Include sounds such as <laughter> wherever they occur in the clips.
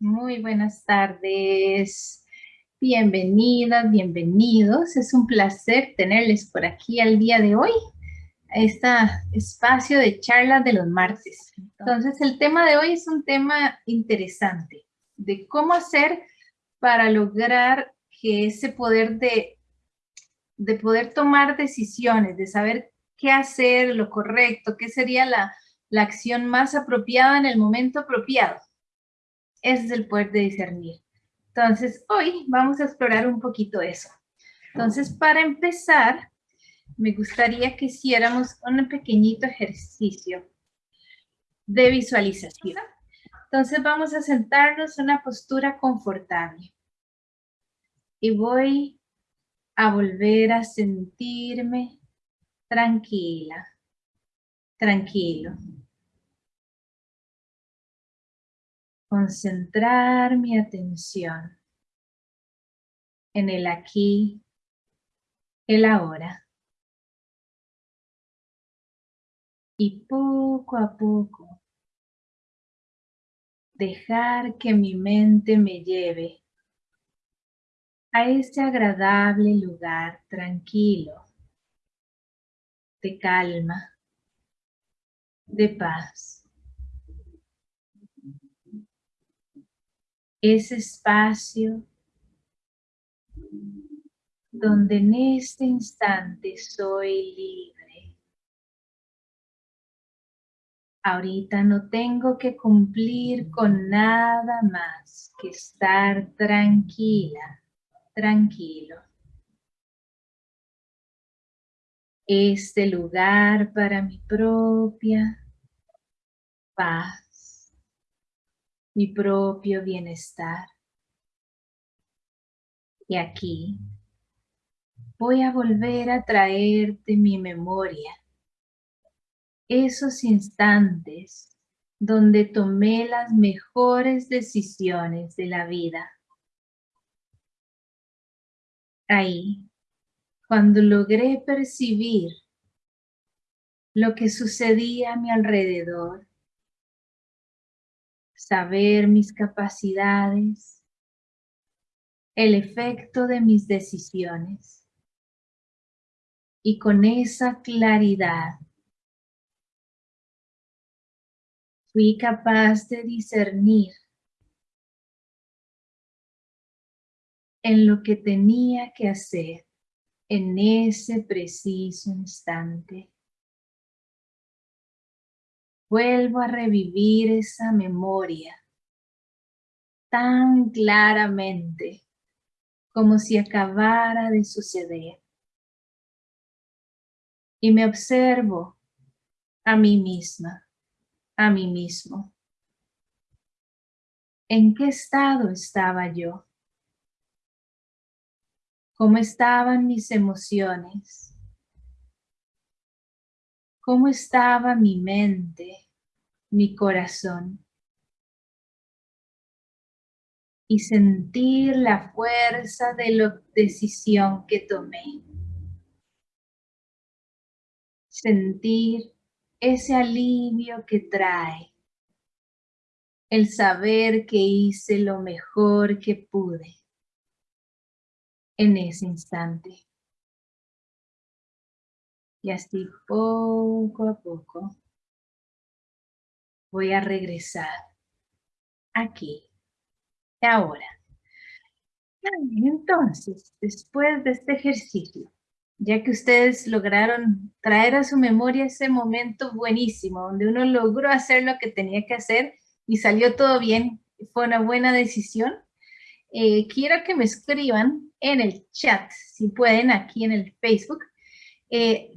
Muy buenas tardes. Bienvenidas, bienvenidos. Es un placer tenerles por aquí al día de hoy, a este espacio de charlas de los martes. Entonces, el tema de hoy es un tema interesante, de cómo hacer para lograr que ese poder de, de poder tomar decisiones, de saber qué hacer, lo correcto, qué sería la, la acción más apropiada en el momento apropiado ese es el poder de discernir. Entonces, hoy vamos a explorar un poquito eso. Entonces, para empezar, me gustaría que hiciéramos un pequeñito ejercicio de visualización. Entonces, vamos a sentarnos en una postura confortable. Y voy a volver a sentirme tranquila, tranquilo. Concentrar mi atención en el aquí, el ahora. Y poco a poco dejar que mi mente me lleve a ese agradable lugar tranquilo, de calma, de paz. Ese espacio donde en este instante soy libre. Ahorita no tengo que cumplir con nada más que estar tranquila, tranquilo. Este lugar para mi propia paz mi propio bienestar. Y aquí voy a volver a traerte mi memoria, esos instantes donde tomé las mejores decisiones de la vida. Ahí, cuando logré percibir lo que sucedía a mi alrededor, saber mis capacidades, el efecto de mis decisiones. Y con esa claridad fui capaz de discernir en lo que tenía que hacer en ese preciso instante vuelvo a revivir esa memoria tan claramente como si acabara de suceder. Y me observo a mí misma, a mí mismo. ¿En qué estado estaba yo? ¿Cómo estaban mis emociones? Cómo estaba mi mente, mi corazón. Y sentir la fuerza de la decisión que tomé. Sentir ese alivio que trae el saber que hice lo mejor que pude en ese instante. Y así poco a poco voy a regresar aquí, ahora. Entonces, después de este ejercicio, ya que ustedes lograron traer a su memoria ese momento buenísimo, donde uno logró hacer lo que tenía que hacer y salió todo bien, fue una buena decisión, eh, quiero que me escriban en el chat, si pueden, aquí en el Facebook, eh,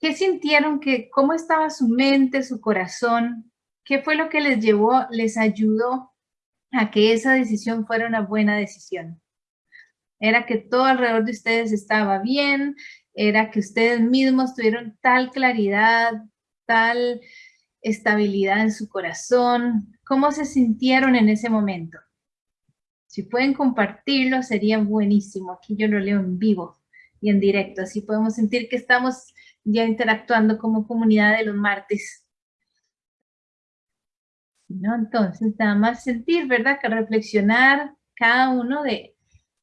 ¿Qué sintieron? Que, ¿Cómo estaba su mente, su corazón? ¿Qué fue lo que les llevó, les ayudó a que esa decisión fuera una buena decisión? Era que todo alrededor de ustedes estaba bien, era que ustedes mismos tuvieron tal claridad, tal estabilidad en su corazón. ¿Cómo se sintieron en ese momento? Si pueden compartirlo, sería buenísimo. Aquí yo lo leo en vivo y en directo. Así podemos sentir que estamos ya interactuando como comunidad de los martes. ¿no? Entonces, nada más sentir, ¿verdad? Que reflexionar cada uno de,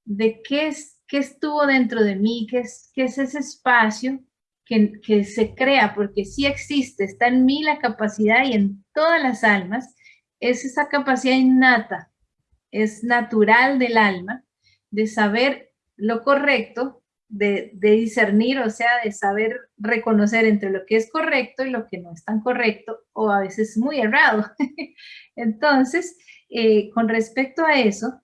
de qué, es, qué estuvo dentro de mí, qué es, qué es ese espacio que, que, se crea, porque sí existe, está en mí la capacidad y en todas las almas, es esa capacidad innata, es natural del alma, de saber lo correcto, de, discernir, o sea, de saber reconocer entre lo que es correcto y lo que no es tan correcto, o a veces muy errado. <laughs> Entonces, eh, con respecto a eso,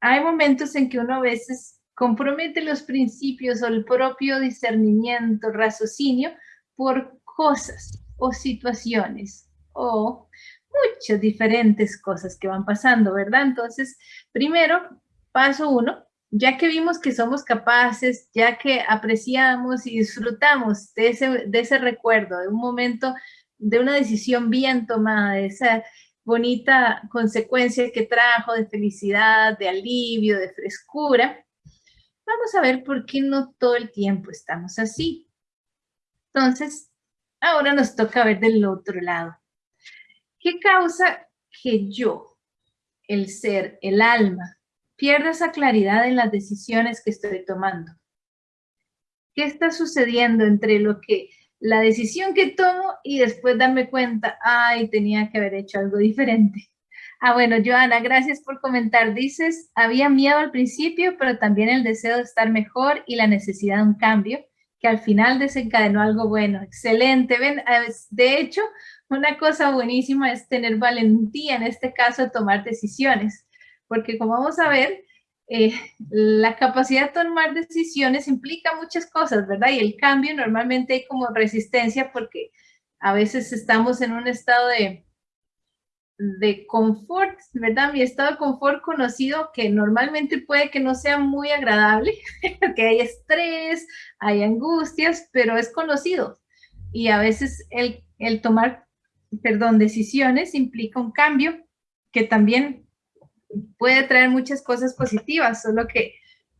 hay momentos en que uno a veces compromete los principios o el propio discernimiento, raciocinio, por cosas o situaciones o muchas diferentes cosas que van pasando, ¿verdad? Entonces, primero, paso uno, ya que vimos que somos capaces, ya que apreciamos y disfrutamos de ese, de ese recuerdo, de un momento, de una decisión bien tomada, de esa bonita consecuencia que trajo de felicidad, de alivio, de frescura, vamos a ver por qué no todo el tiempo estamos así. Entonces, ahora nos toca ver del otro lado. ¿Qué causa que yo, el ser, el alma, pierda esa claridad en las decisiones que estoy tomando? ¿Qué está sucediendo entre lo que la decisión que tomo y después darme cuenta, ay, tenía que haber hecho algo diferente? Ah, bueno, Joana, gracias por comentar. Dices, había miedo al principio, pero también el deseo de estar mejor y la necesidad de un cambio, que al final desencadenó algo bueno. Excelente. Ven, de hecho, una cosa buenísima es tener valentía, en este caso, tomar decisiones, porque como vamos a ver, eh, la capacidad de tomar decisiones implica muchas cosas, ¿verdad? Y el cambio normalmente hay como resistencia porque a veces estamos en un estado de, de confort, ¿verdad? Mi estado de confort conocido que normalmente puede que no sea muy agradable, <laughs> que hay estrés, hay angustias, pero es conocido. Y a veces el, el tomar perdón, decisiones implica un cambio que también puede traer muchas cosas positivas, solo que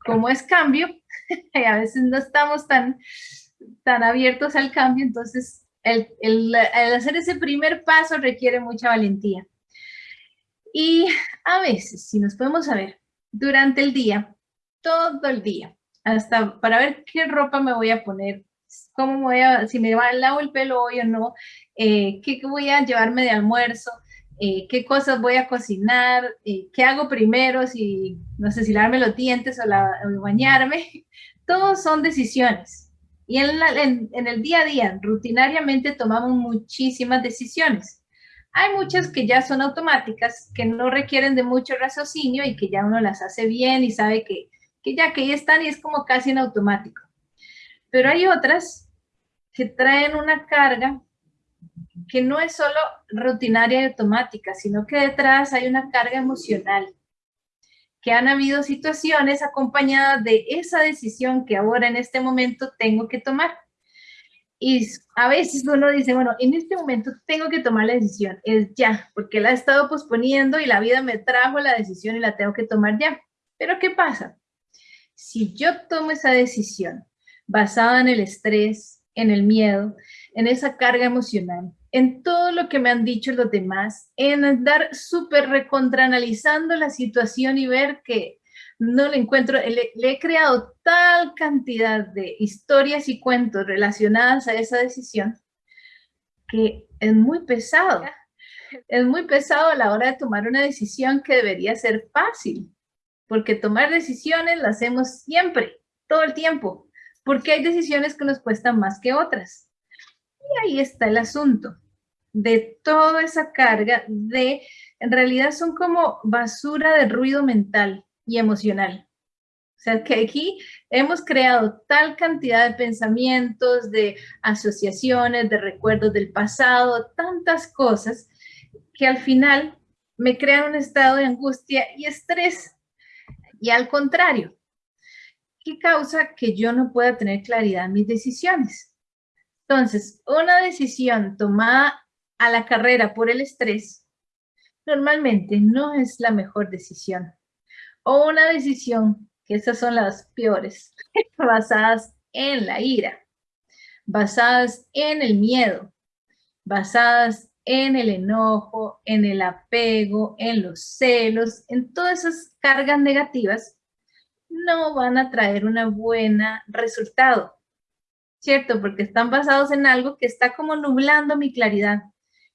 como es cambio, <laughs> a veces no estamos tan, tan abiertos al cambio, entonces el, el, hacer ese primer paso requiere mucha valentía. Y a veces, si nos podemos saber, durante el día, todo el día, hasta para ver qué ropa me voy a poner, cómo voy a, si me lavo el pelo hoy o no, eh, qué voy a llevarme de almuerzo, eh, qué cosas voy a cocinar, eh, qué hago primero, si, no sé, si lavarme los dientes o, la, bañarme. <laughs> Todos son decisiones. Y en, en el día a día, rutinariamente tomamos muchísimas decisiones. Hay muchas que ya son automáticas, que no requieren de mucho raciocinio y que ya uno las hace bien y sabe que, que ya que ahí están y es como casi en automático. Pero hay otras que traen una carga que no es solo rutinaria y automática, sino que detrás hay una carga emocional, que han habido situaciones acompañadas de esa decisión que ahora en este momento tengo que tomar. Y a veces uno dice, bueno, en este momento tengo que tomar la decisión, es ya, porque la he estado posponiendo y la vida me trajo la decisión y la tengo que tomar ya. Pero ¿qué pasa? Si yo tomo esa decisión basada en el estrés, en el miedo, en esa carga emocional, en todo lo que me han dicho los demás, en andar súper recontraanalizando la situación y ver que no le encuentro, le, he creado tal cantidad de historias y cuentos relacionadas a esa decisión que es muy pesado. Es muy pesado a la hora de tomar una decisión que debería ser fácil, porque tomar decisiones las hacemos siempre, todo el tiempo, porque hay decisiones que nos cuestan más que otras. Y ahí está el asunto de toda esa carga de, en realidad son como basura de ruido mental y emocional. O sea, que aquí hemos creado tal cantidad de pensamientos, de asociaciones, de recuerdos del pasado, tantas cosas, que al final me crean un estado de angustia y estrés. Y al contrario, ¿qué causa que yo no pueda tener claridad en mis decisiones? Entonces, una decisión tomada a la carrera por el estrés, normalmente no es la mejor decisión. O una decisión, que esas son las peores, <laughs> basadas en la ira, basadas en el miedo, basadas en el enojo, en el apego, en los celos, en todas esas cargas negativas, no van a traer una buena resultado, ¿cierto? Porque están basados en algo que está como nublando mi claridad.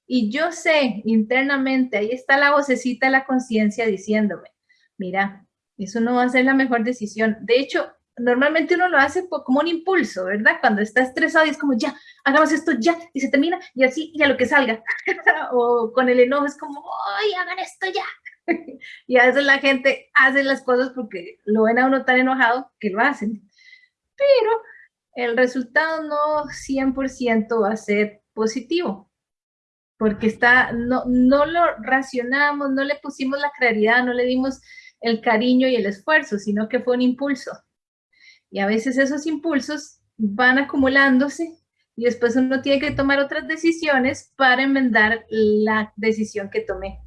Y yo sé internamente, ahí está la vocecita la conciencia diciéndome, mira, eso no va a ser la mejor decisión. De hecho, normalmente uno lo hace como un impulso, ¿verdad? Cuando está estresado y es como, ya, hagamos esto ya, y se termina, y así, y a lo que salga. <laughs> o con el enojo es como, ¡ay, hagan esto ya! <laughs> y a veces la gente hace las cosas porque lo ven a uno tan enojado que lo hacen. Pero el resultado no 100% va a ser positivo, porque está, no, no lo racionamos, no le pusimos la claridad, no le dimos el cariño y el esfuerzo, sino que fue un impulso. Y a veces esos impulsos van acumulándose y después uno tiene que tomar otras decisiones para enmendar la decisión que tomé.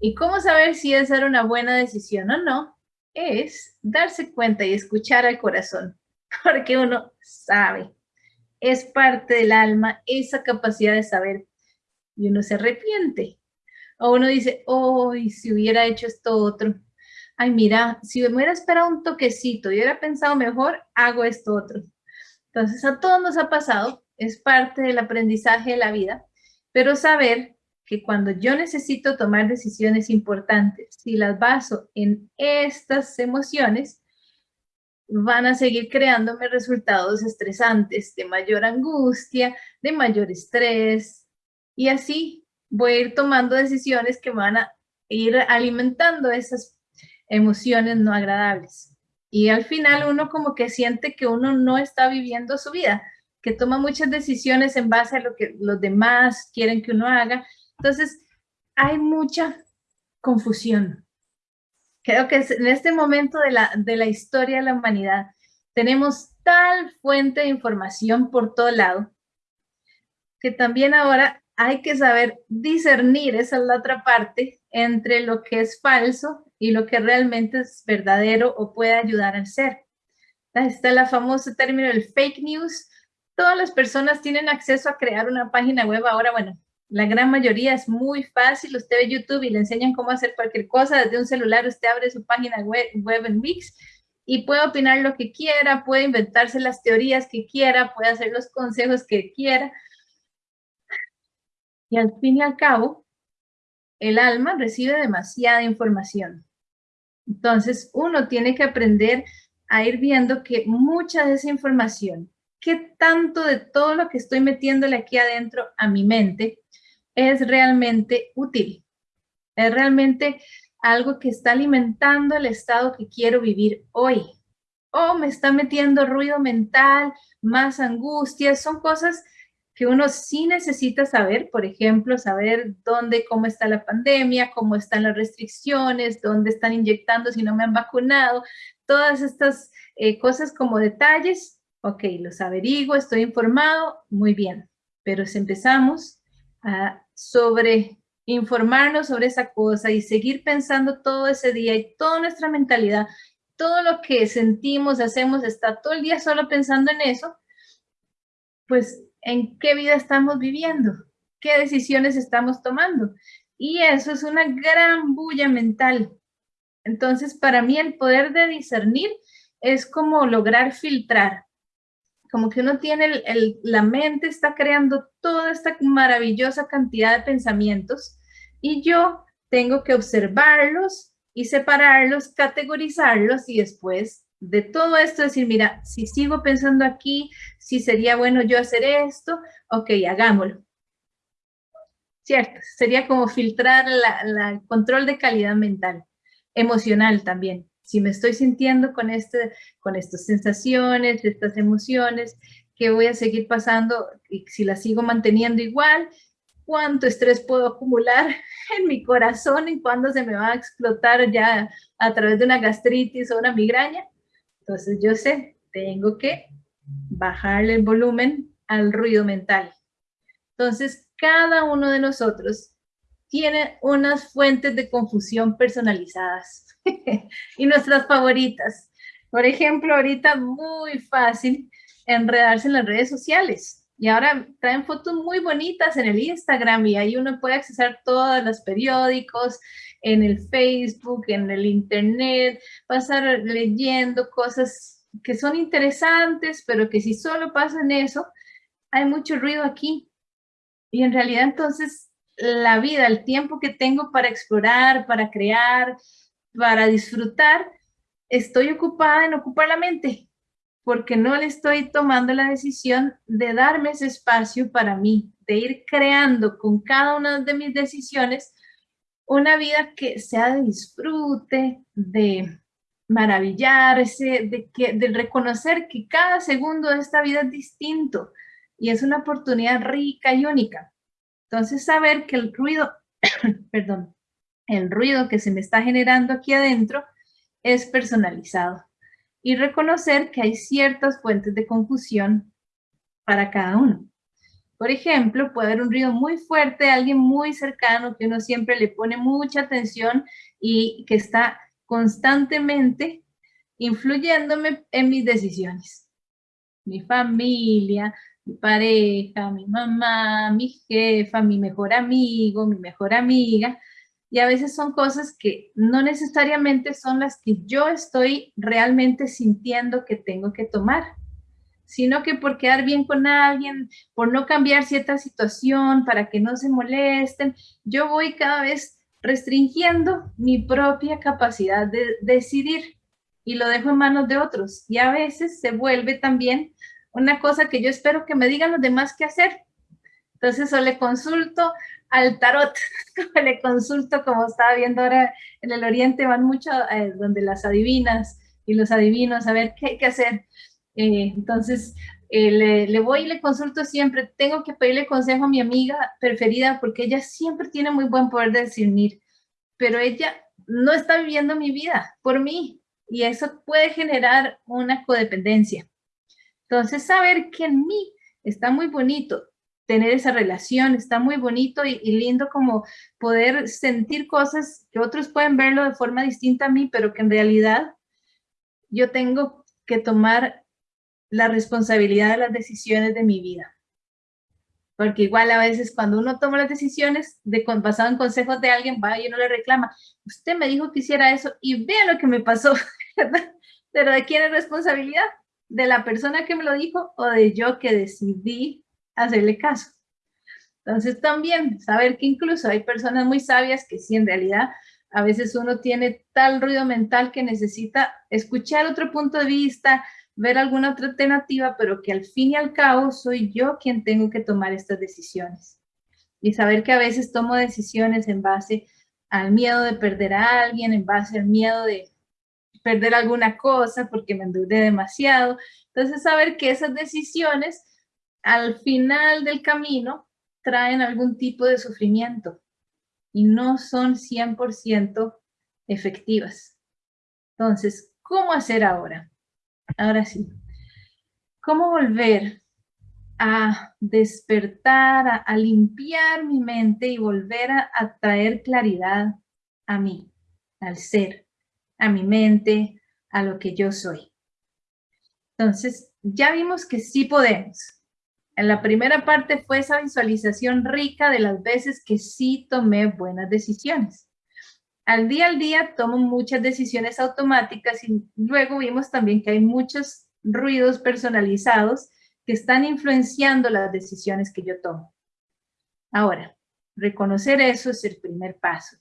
¿Y cómo saber si esa era una buena decisión o no? Es darse cuenta y escuchar al corazón, <laughs> porque uno sabe, es parte del alma esa capacidad de saber y uno se arrepiente. O uno dice, oh, si hubiera hecho esto otro, ay, mira, si me hubiera esperado un toquecito y hubiera pensado mejor, hago esto otro. Entonces, a todos nos ha pasado, es parte del aprendizaje de la vida, pero saber que cuando yo necesito tomar decisiones importantes, si las baso en estas emociones, van a seguir creándome resultados estresantes, de mayor angustia, de mayor estrés, y así voy a ir tomando decisiones que van a ir alimentando esas emociones no agradables. Y al final uno como que siente que uno no está viviendo su vida, que toma muchas decisiones en base a lo que los demás quieren que uno haga. Entonces, hay mucha confusión. Creo que en este momento de la, de la historia de la humanidad tenemos tal fuente de información por todo lado que también ahora hay que saber discernir, esa es la otra parte, entre lo que es falso y lo que realmente es verdadero o puede ayudar al ser. Está el famoso término del fake news. Todas las personas tienen acceso a crear una página web ahora, bueno, la gran mayoría es muy fácil. Usted ve YouTube y le enseñan cómo hacer cualquier cosa. Desde un celular usted abre su página web, web en Wix y puede opinar lo que quiera, puede inventarse las teorías que quiera, puede hacer los consejos que quiera. Y al fin y al cabo, el alma recibe demasiada información. Entonces, uno tiene que aprender a ir viendo que mucha de esa información, qué tanto de todo lo que estoy metiéndole aquí adentro a mi mente es realmente útil. Es realmente algo que está alimentando el estado que quiero vivir hoy. O me está metiendo ruido mental, más angustia, son cosas que uno sí necesita saber, por ejemplo, saber dónde, cómo está la pandemia, cómo están las restricciones, dónde están inyectando si no me han vacunado, todas estas eh, cosas como detalles, ok, los averiguo, estoy informado, muy bien, pero si empezamos a sobre informarnos sobre esa cosa y seguir pensando todo ese día y toda nuestra mentalidad, todo lo que sentimos, hacemos, está todo el día solo pensando en eso, pues en qué vida estamos viviendo, qué decisiones estamos tomando. Y eso es una gran bulla mental. Entonces, para mí el poder de discernir es como lograr filtrar. Como que uno tiene, la mente está creando toda esta maravillosa cantidad de pensamientos y yo tengo que observarlos y separarlos, categorizarlos y después de todo esto decir, mira, si sigo pensando aquí, si sería bueno yo hacer esto, ok, hagámoslo. Cierto, sería como filtrar el control de calidad mental, emocional también. Si me estoy sintiendo con, este, con estas sensaciones, estas emociones, que voy a seguir pasando y si las sigo manteniendo igual, cuánto estrés puedo acumular <laughs> en mi corazón y cuándo se me va a explotar ya a través de una gastritis o una migraña. Entonces yo sé, tengo que bajarle el volumen al ruido mental. Entonces, cada uno de nosotros tiene unas fuentes de confusión personalizadas <laughs> y nuestras favoritas. Por ejemplo, ahorita muy fácil enredarse en las redes sociales. Y ahora traen fotos muy bonitas en el Instagram y ahí uno puede accesar todos los periódicos, en el Facebook, en el Internet, pasar leyendo cosas que son interesantes, pero que si solo pasan eso, hay mucho ruido aquí. Y en realidad entonces la vida, el tiempo que tengo para explorar, para crear, para disfrutar, estoy ocupada en ocupar la mente porque no le estoy tomando la decisión de darme ese espacio para mí, de ir creando con cada una de mis decisiones una vida que sea de disfrute, de maravillarse, de, que, de reconocer que cada segundo de esta vida es distinto y es una oportunidad rica y única. Entonces, saber que el ruido, <coughs> perdón, el ruido que se me está generando aquí adentro es personalizado y reconocer que hay ciertas fuentes de confusión para cada uno. Por ejemplo, puede haber un ruido muy fuerte alguien muy cercano que uno siempre le pone mucha atención y que está constantemente influyéndome en mis decisiones. Mi familia, mi pareja, mi mamá, mi jefa, mi mejor amigo, mi mejor amiga, y a veces son cosas que no necesariamente son las que yo estoy realmente sintiendo que tengo que tomar, sino que por quedar bien con alguien, por no cambiar cierta situación, para que no se molesten, yo voy cada vez restringiendo mi propia capacidad de decidir y lo dejo en manos de otros. Y a veces se vuelve también una cosa que yo espero que me digan los demás qué hacer. Entonces o le consulto al tarot, <laughs> le consulto, como estaba viendo ahora en el oriente, van mucho eh, donde las adivinas y los adivinos a ver qué hay que hacer. Eh, entonces, eh, le, le, voy y le consulto siempre, tengo que pedirle consejo a mi amiga preferida porque ella siempre tiene muy buen poder de discernir, pero ella no está viviendo mi vida por mí y eso puede generar una codependencia. Entonces, saber que en mí está muy bonito tener esa relación, está muy bonito y, lindo como poder sentir cosas que otros pueden verlo de forma distinta a mí, pero que en realidad yo tengo que tomar la responsabilidad de las decisiones de mi vida. Porque igual a veces cuando uno toma las decisiones de, basado en consejos de alguien, va y uno le reclama, usted me dijo que hiciera eso y vea lo que me pasó, <laughs> Pero ¿de quién es responsabilidad? ¿De la persona que me lo dijo o de yo que decidí hacerle caso. Entonces también saber que incluso hay personas muy sabias que sí en realidad a veces uno tiene tal ruido mental que necesita escuchar otro punto de vista, ver alguna otra alternativa, pero que al fin y al cabo soy yo quien tengo que tomar estas decisiones. Y saber que a veces tomo decisiones en base al miedo de perder a alguien, en base al miedo de perder alguna cosa porque me endeudé demasiado. Entonces saber que esas decisiones al final del camino traen algún tipo de sufrimiento y no son 100% efectivas. Entonces, ¿cómo hacer ahora? Ahora sí. ¿Cómo volver a despertar, a, limpiar mi mente y volver a, a traer claridad a mí, al ser, a mi mente, a lo que yo soy? Entonces, ya vimos que sí podemos. En la primera parte fue esa visualización rica de las veces que sí tomé buenas decisiones. Al día al día tomo muchas decisiones automáticas y luego vimos también que hay muchos ruidos personalizados que están influenciando las decisiones que yo tomo. Ahora, reconocer eso es el primer paso.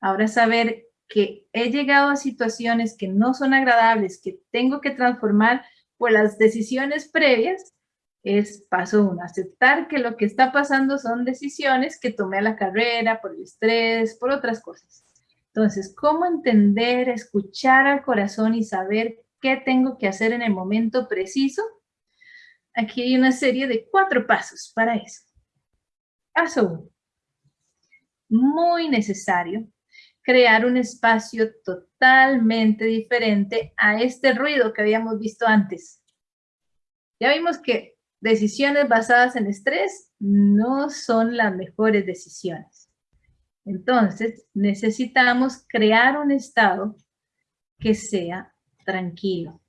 Ahora saber que he llegado a situaciones que no son agradables, que tengo que transformar por las decisiones previas, es paso uno, aceptar que lo que está pasando son decisiones que tomé a la carrera, por el estrés, por otras cosas. Entonces, ¿cómo entender, escuchar al corazón y saber qué tengo que hacer en el momento preciso? Aquí hay una serie de cuatro pasos para eso. Paso uno. Muy necesario crear un espacio totalmente diferente a este ruido que habíamos visto antes. Ya vimos que decisiones basadas en estrés no son las mejores decisiones. Entonces, necesitamos crear un estado que sea tranquilo.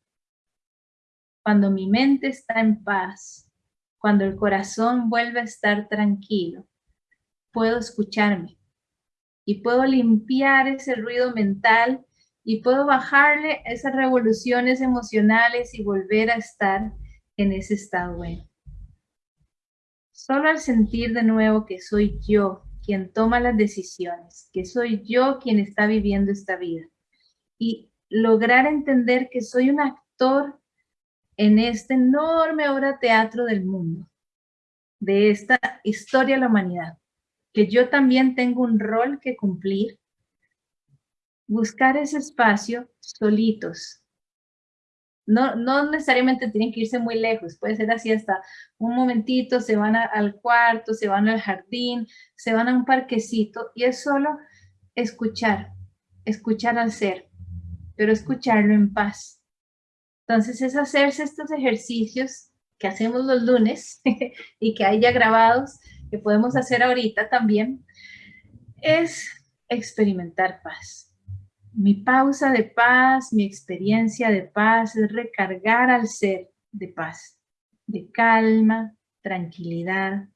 Cuando mi mente está en paz, cuando el corazón vuelve a estar tranquilo, puedo escucharme y puedo limpiar ese ruido mental y puedo bajarle esas revoluciones emocionales y volver a estar en ese estado bueno. Solo al sentir de nuevo que soy yo quien toma las decisiones, que soy yo quien está viviendo esta vida y lograr entender que soy un actor en este enorme obra teatro del mundo, de esta historia de la humanidad, que yo también tengo un rol que cumplir buscar ese espacio solitos. No, no necesariamente tienen que irse muy lejos, puede ser así hasta un momentito, se van al cuarto, se van al jardín, se van a un parquecito y es solo escuchar, escuchar al ser, pero escucharlo en paz. Entonces es hacerse estos ejercicios que hacemos los lunes <laughs> y que hay ya grabados, que podemos hacer ahorita también, es experimentar paz mi pausa de paz, mi experiencia de paz es recargar al ser de paz, de calma, tranquilidad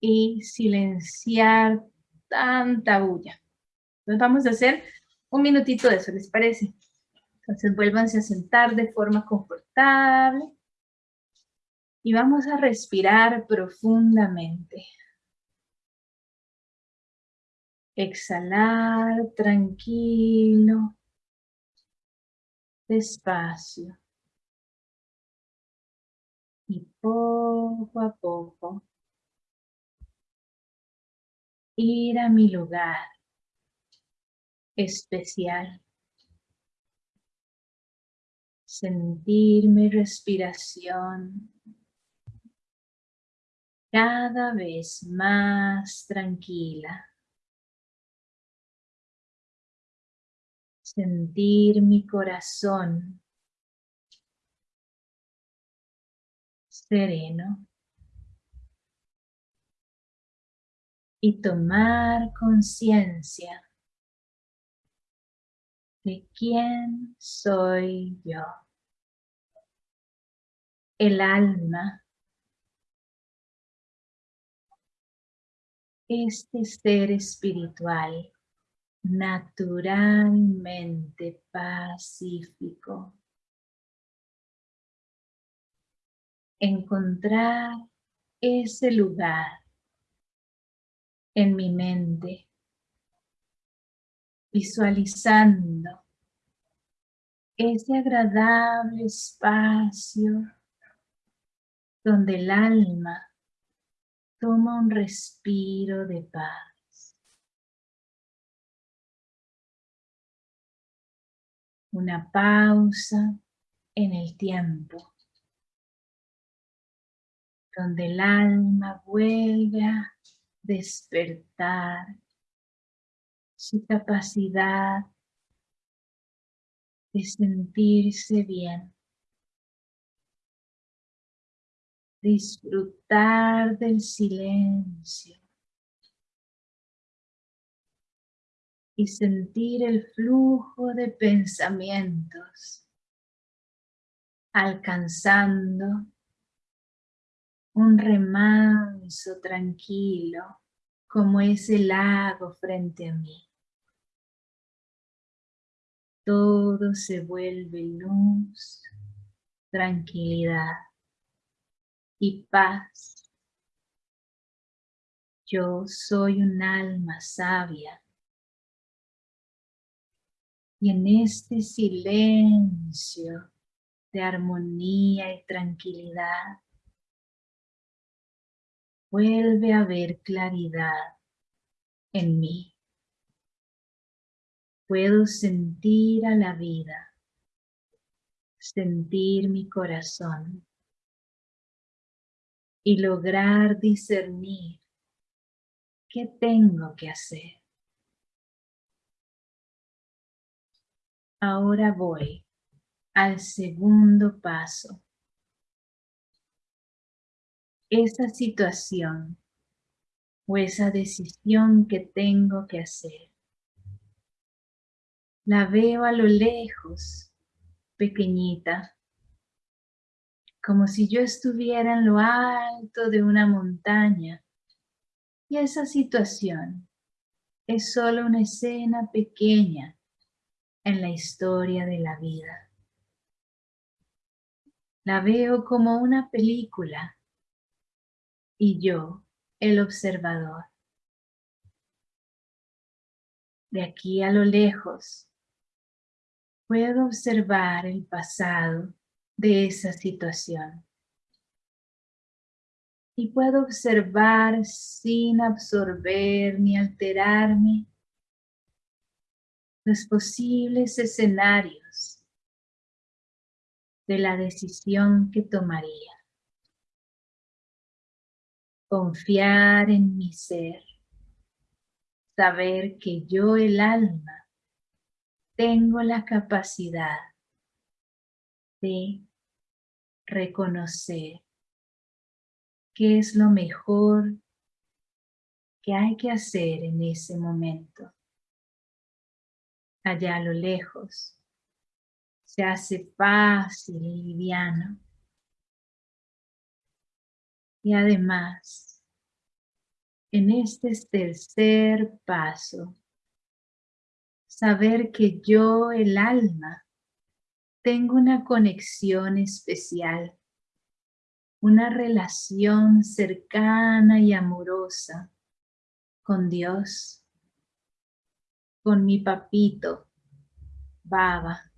y silenciar tanta bulla. Entonces vamos a hacer un minutito de eso, ¿les parece? Entonces vuélvanse a sentar de forma confortable y vamos a respirar profundamente. Exhalar tranquilo, despacio. Y poco a poco ir a mi lugar especial. Sentir mi respiración cada vez más tranquila. sentir mi corazón sereno y tomar conciencia de quién soy yo. El alma, este ser espiritual naturalmente pacífico. Encontrar ese lugar en mi mente, visualizando ese agradable espacio donde el alma toma un respiro de paz. una pausa en el tiempo, donde el alma vuelve a despertar su capacidad de sentirse bien, disfrutar del silencio, y sentir el flujo de pensamientos alcanzando un remanso tranquilo como ese lago frente a mí. Todo se vuelve luz, tranquilidad y paz. Yo soy un alma sabia y en este silencio de armonía y tranquilidad, vuelve a haber claridad en mí. Puedo sentir a la vida, sentir mi corazón y lograr discernir qué tengo que hacer. Ahora voy al segundo paso. Esa situación o esa decisión que tengo que hacer. La veo a lo lejos, pequeñita, como si yo estuviera en lo alto de una montaña y esa situación es solo una escena pequeña en la historia de la vida. La veo como una película y yo, el observador. De aquí a lo lejos, puedo observar el pasado de esa situación. Y puedo observar sin absorber ni alterarme los posibles escenarios de la decisión que tomaría. Confiar en mi ser, saber que yo el alma tengo la capacidad de reconocer qué es lo mejor que hay que hacer en ese momento. Allá a lo lejos se hace fácil y liviano. Y además, en este tercer paso, saber que yo, el alma, tengo una conexión especial, una relación cercana y amorosa con Dios, con mi papito, Baba.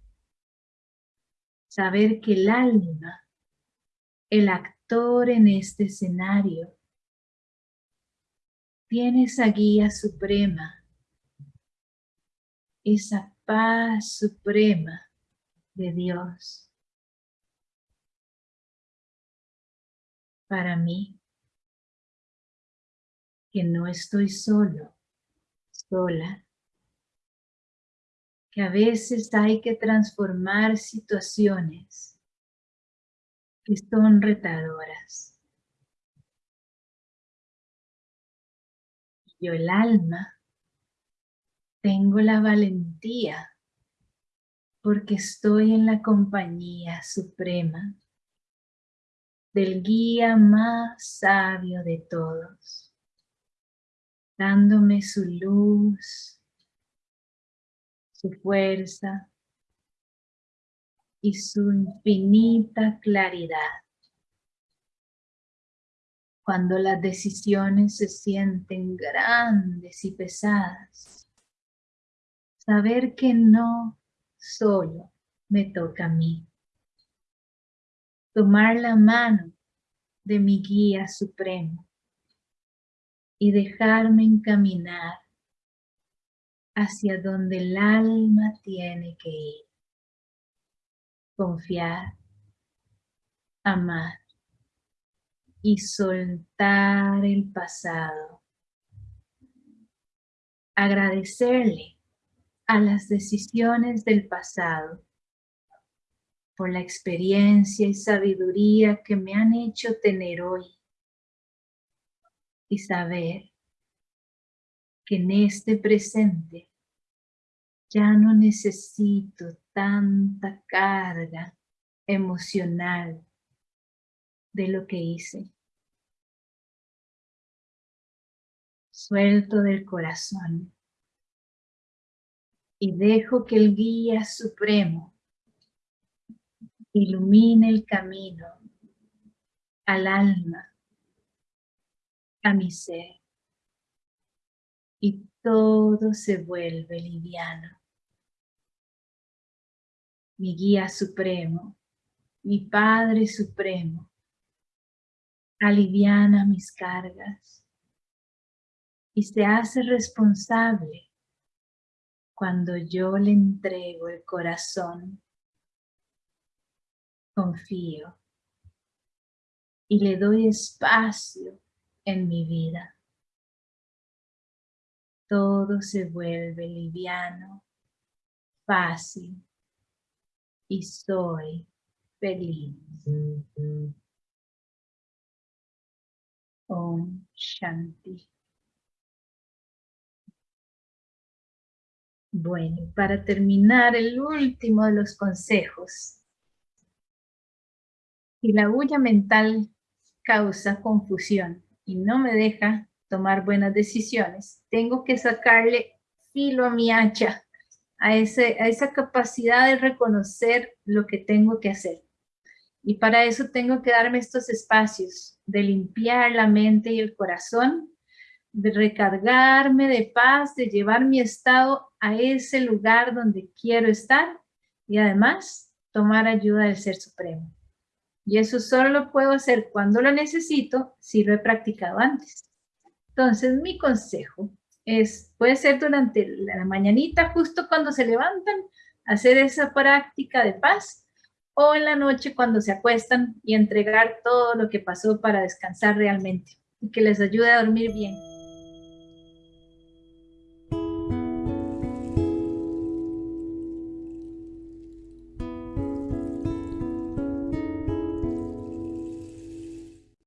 Saber que el alma, el actor en este escenario, tiene esa guía suprema, esa paz suprema de Dios para mí, que no estoy solo, sola, que a veces hay que transformar situaciones que son retadoras. Yo el alma tengo la valentía porque estoy en la compañía suprema del guía más sabio de todos, dándome su luz, su fuerza y su infinita claridad. Cuando las decisiones se sienten grandes y pesadas, saber que no solo me toca a mí. Tomar la mano de mi guía supremo y dejarme encaminar hacia donde el alma tiene que ir. Confiar, amar y soltar el pasado. Agradecerle a las decisiones del pasado, por la experiencia y sabiduría que me han hecho tener hoy y saber que en este presente ya no necesito tanta carga emocional de lo que hice. Suelto del corazón y dejo que el guía supremo ilumine el camino al alma, a mi ser, y todo se vuelve liviano. Mi guía supremo, mi Padre supremo, aliviana mis cargas y se hace responsable cuando yo le entrego el corazón, confío y le doy espacio en mi vida. Todo se vuelve liviano, fácil y soy feliz. Om Shanti. Bueno, para terminar, el último de los consejos. Y la bulla mental causa confusión y no me deja tomar buenas decisiones. Tengo que sacarle filo a mi hacha, a, a esa capacidad de reconocer lo que tengo que hacer. Y para eso tengo que darme estos espacios de limpiar la mente y el corazón, de recargarme de paz, de llevar mi estado a ese lugar donde quiero estar y además tomar ayuda del Ser Supremo. Y eso solo lo puedo hacer cuando lo necesito si lo he practicado antes. Entonces, mi consejo es, puede ser durante la mañanita, justo cuando se levantan, hacer esa práctica de paz, o en la noche cuando se acuestan y entregar todo lo que pasó para descansar realmente y que les ayude a dormir bien.